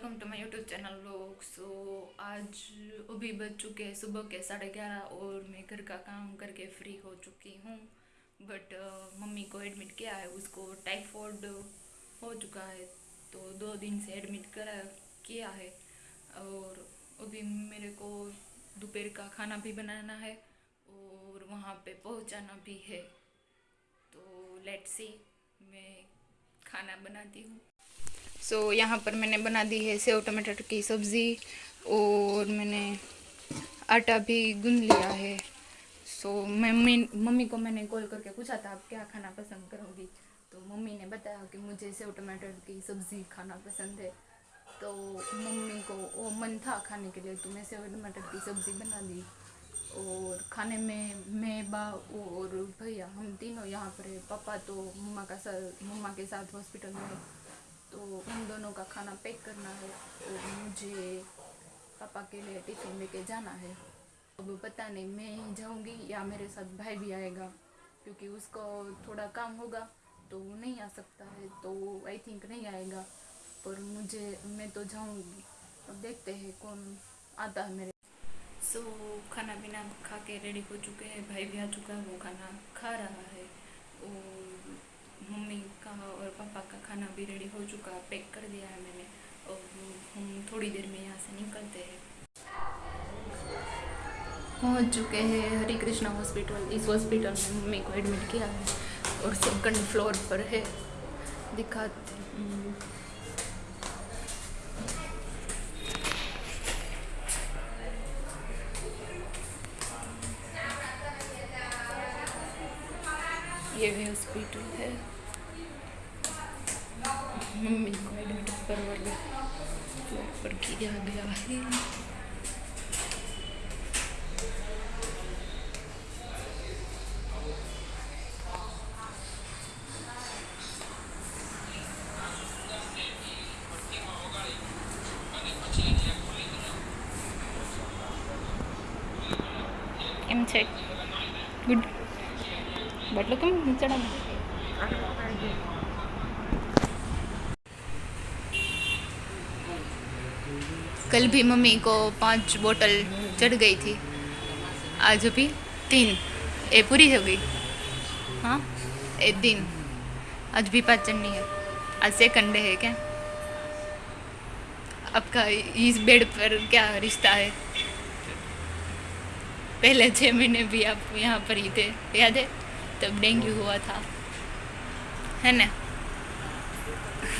Welcome to my YouTube channel लोग। So आज अभी बज चुके हैं सुबह के साढ़े ग्यारह और मैं घर का काम करके फ्री हो चुकी हूँ। बट uh, मम्मी को एडमिट किया है उसको टाइफॉइड हो चुका है तो दो दिन से एडमिट करा किया है। और अभी मेरे को दोपहर का खाना भी बनाना है और वहाँ पे पहुँचाना भी है। तो लेट सी मैं खाना बनाती हूँ। सो so, यहाँ पर मैंने बना दी है सेव टमाटर की सब्ज़ी और मैंने आटा भी गूंद लिया है। सो so, मम्मी मम्मी को मैंने कॉल करके पूछा था आप क्या खाना पसंद करोगी? तो मम्मी ने बताया कि मुझे सेव टमाटर की सब्ज़ी खाना पसंद है। तो मम्मी को वो मन था खाने के लिए तो मैं सेव टमाटर की सब्ज़ी बना दी और खाने में मैं बा और भैया हम तीनों यहाँ पर है। पापा तो मम्मा का साथ मम्मा के साथ हॉस्पिटल में तो उन दोनों का खाना पैक करना है और मुझे पापा के लिए टिफ़िन लेके जाना है। अब पता नहीं मैं ही जाऊँगी या मेरे साथ भाई भी आएगा क्योंकि उसको थोड़ा काम होगा तो वो नहीं आ सकता है तो आई थिंक नहीं आएगा। पर मुझे मैं तो जाऊँगी। अब देखते हैं कौन आता है मेरे। सो so, खाना पीना खा के रेडी हो चुके हैं भाई भी आ चुका है वो खाना खा रहा है। और मम्मी का और पापा का खाना भी रेडी हो चुका है पैक कर दिया है मैंने। और हम थोड़ी देर में यहाँ से निकलते हैं। पहुँच चुके हैं हरे कृष्णा हॉस्पिटल इस हॉस्पिटल में मम्मी को एडमिट किया है और सेकंड फ्लोर पर है। दिखाते ये भी हॉस्पिटल है। मम्मी को एडमिट फ्लोर पर किया गया है। એમ कल भी मम्मी को पाँच बोतल चढ़ गई थी। आज भी तीन। ये पूरी हो गई। हाँ एक दिन। आज भी पाँच चढ़नी है। आज सेकंड है क्या? आपका इस बेड पर क्या रिश्ता है? पहले छः महीने भी आप यहाँ पर ही थे, याद है? तब डेंगू हुआ था है ना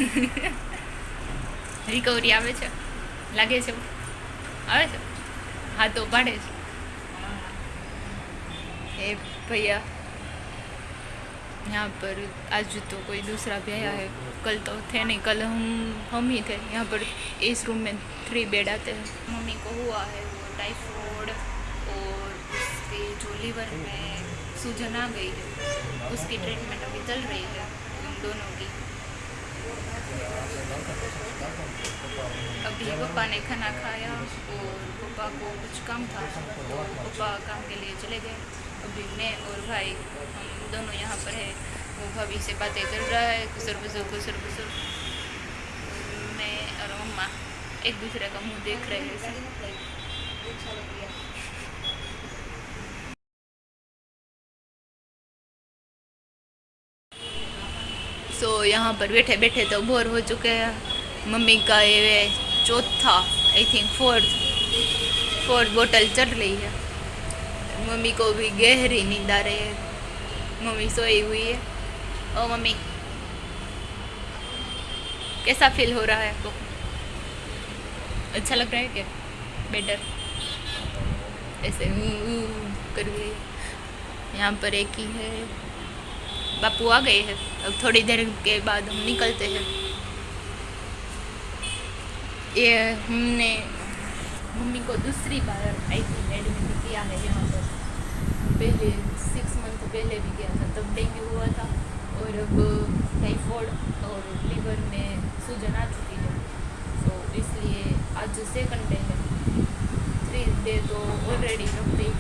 रिकवरी આવે છે લાગે છે આવે છે હા તો પાડે છે ए भैया यहाँ पर आज तो कोई दूसरा भी आया है कल तो थे नहीं कल हम हम ही थे यहाँ पर इस रूम में थ्री बेड आते हैं मम्मी को हुआ है वो टाइफॉइड और उसके जो लीवर में सूजन आ गई है। उसकी ट्रीटमेंट अभी चल रही है उन दोनों की। अभी पप्पा ने खाना खाया और पापा को कुछ काम था। तो पप्पा काम के लिए चले गए। अभी मैं और भाई, हम दोनों यहाँ पर है। वो भाभी से बातें कर रहा है गुसर गुसर गुसर गुसर मैं और मम्मा एक दूसरे का मुँह देख रहे हैं सो so, यहाँ पर बैठे बैठे तो बोर हो चुके हैं। मम्मी का ये चौथा आई थिंक फोर्थ फोर्थ बोतल चढ़ रही है। मम्मी को भी गहरी नींद आ रही है। मम्मी सोई हुई है। ओ मम्मी, कैसा फील हो रहा है आपको? अच्छा लग रहा है क्या? बेटर ऐसे कर यहाँ पर एक ही है। बापू आ गए हैं। अब थोड़ी देर के बाद हम निकलते हैं। ये हमने, मम्मी को दूसरी बार आई थी एडमिट किया है यहाँ पर। पहले सिक्स मंथ पहले भी किया था, तब डेंगू हुआ था। और अब टाइफॉइड और लीवर में सूजन आ चुकी है। तो इसलिए आज सेकंड डे है। थ्री डे तो ऑलरेडी रखते ही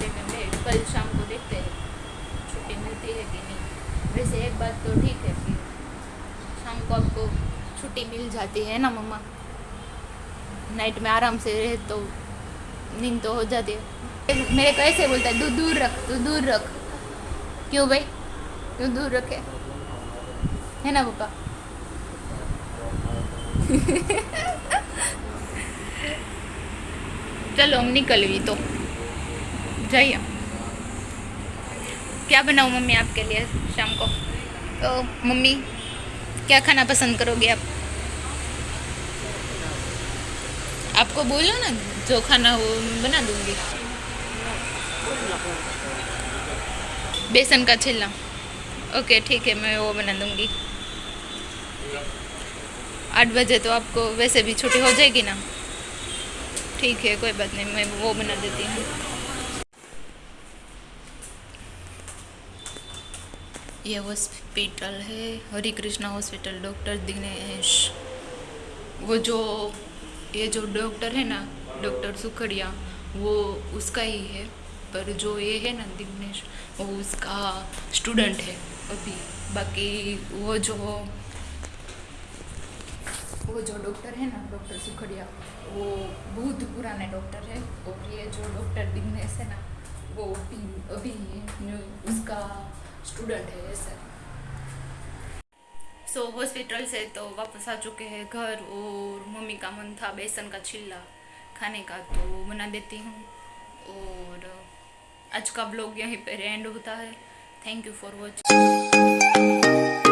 सेकंड डे कल शाम को देखते हैं। छुट्टी मिलती है कि नहीं। वैसे एक बात तो ठीक है कि शाम को आपको छुट्टी मिल जाती है ना मम्मा? नाइट में आराम से रहे तो नींद तो हो जाती है। मेरे को ऐसे बोलता है, तू दूर रख, तू दूर रख। क्यों भाई? क्यों दूर रखे? है ना पापा? चलो हम निकल निकलवी तो। जाइए। क्या बनाऊँ मम्मी आपके लिए शाम को? तो मम्मी, क्या खाना पसंद करोगे आप? आपको बोलो ना, जो खाना हो बना दूँगी। बेसन का छिलना ओके, ठीक है, मैं वो बना दूँगी। आठ बजे तो आपको वैसे भी छुट्टी हो जाएगी ना? ठीक है, कोई बात नहीं, मैं वो बना देती हूँ। ये हॉस्पिटल है, हरे कृष्णा हॉस्पिटल, डॉक्टर दिनेश। वो जो, ये जो डॉक्टर है ना, डॉक्टर सुखड़िया, वो उसका ही है। पर जो ये है ना दिनेश, वो उसका स्टूडेंट है अभी। बाकी वो जो वो जो डॉक्टर है ना, डॉक्टर सुखड़िया, वो बहुत पुराने डॉक्टर है। और ये जो डॉक्टर दिग्नेश है ना, वो अभी अभी उसका स्टूडेंट है ऐसे सो so, हॉस्पिटल से तो वापस आ चुके हैं घर और मम्मी का मन था बेसन का छिल्ला खाने का तो बना देती हूँ। और आज का ब्लॉग यहीं पर एंड होता है। Thank you for watching